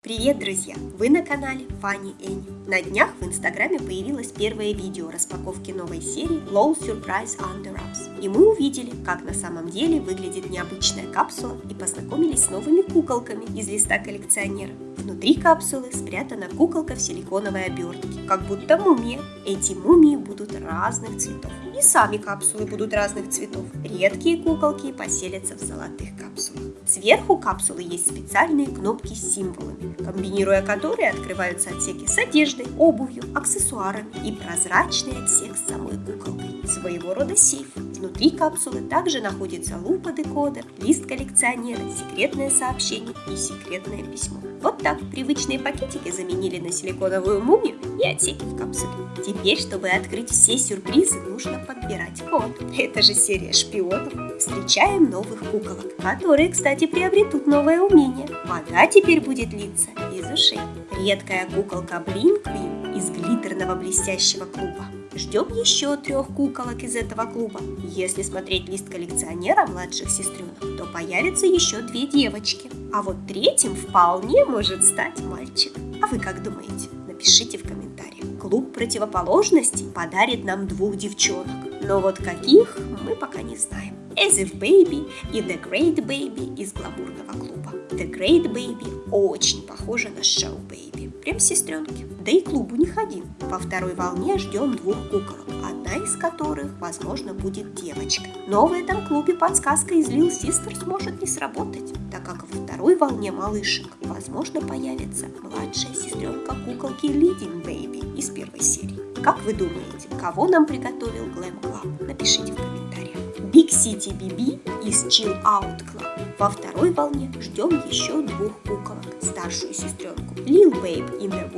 Привет, друзья! Вы на канале Фанни Энни. На днях в инстаграме появилось первое видео распаковки новой серии Low Surprise Under Wraps. И мы увидели, как на самом деле выглядит необычная капсула и познакомились с новыми куколками из листа коллекционера. Внутри капсулы спрятана куколка в силиконовой обертке, как будто мумия. Эти мумии будут разных цветов. И сами капсулы будут разных цветов. Редкие куколки поселятся в золотых капсулах. Сверху капсулы есть специальные кнопки с символами, комбинируя которые открываются отсеки с одеждой, обувью, аксессуарами и прозрачный отсек с самой куколкой. Своего рода сейф. Внутри капсулы также находится лупа декодер, лист коллекционера, секретное сообщение и секретное письмо. Вот так привычные пакетики заменили на силиконовую мумию и отсеки в капсуле. Теперь, чтобы открыть все сюрпризы, нужно подбирать код. Это же серия шпионов. Встречаем новых куколок, которые, кстати, приобретут новое умение. Вода теперь будет литься из ушей. Редкая куколка Блин Квин из глиттерного блестящего клуба. Ждем еще трех куколок из этого клуба. Если смотреть лист коллекционера младших сестренок, то появятся еще две девочки. А вот третьим вполне может стать мальчик. А вы как думаете? Напишите в комментариях. Клуб противоположностей подарит нам двух девчонок. Но вот каких мы пока не знаем. As If Baby и The Great Baby из гламурного клуба. The Great Baby очень похожа на Show Baby. Прям сестренки. Да и клуб у них один. Во второй волне ждем двух куколок, одна из которых, возможно, будет девочка. Но в клубе подсказка из Lil Sisters может не сработать, так как второй волне малышек, возможно, появится младшая сестренка куколки Leading Baby из первой серии. Как вы думаете, кого нам приготовил Glam Club? Напишите в комментариях. Big City BB из Chill Out Club. Во второй волне ждем еще двух куколок. Старшую сестренку Lil Babe in the и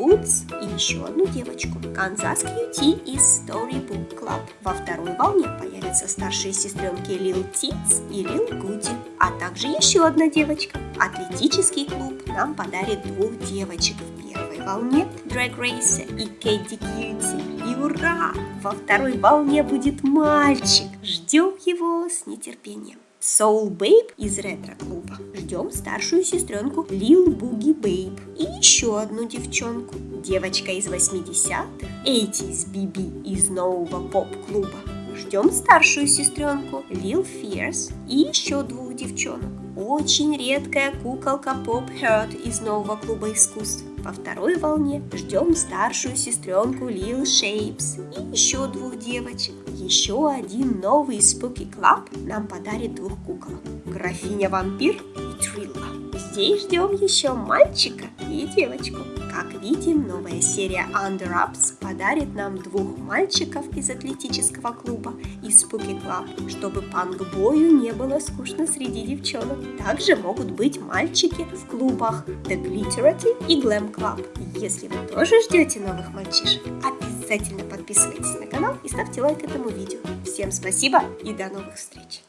еще одну девочку. Канзас QT из Storybook Club. Во второй волне появятся старшие сестренки Lil Tits и Lil Goody. А также еще одна девочка. Атлетический клуб нам подарит двух девочек в первой волне Drag Race и Кэдди Кьюти. И ура! Во второй волне будет мальчик. Ждем его с нетерпением. Soul Babe из ретро-клуба. Ждем старшую сестренку Lil Boogie Babe и еще одну девчонку. Девочка из 80-х, 80s BB из нового поп-клуба. Ждем старшую сестренку Lil Fierce и еще двух девчонок. Очень редкая куколка Pop Heart из нового клуба искусств. Во второй волне ждем старшую сестренку Lil Shapes и еще двух девочек. Еще один новый Spooky Club нам подарит двух куколок. Графиня-вампир и Трилла. Здесь ждем еще мальчика и девочку. Как видим, новая серия Under Ups подарит нам двух мальчиков из атлетического клуба и Spooky Club, чтобы панк-бою не было скучно среди девчонок. Также могут быть мальчики в клубах The Glitterati и Glam Club. Если вы тоже ждете новых мальчишек, обязательно подписывайтесь на канал и ставьте лайк этому видео. Всем спасибо и до новых встреч!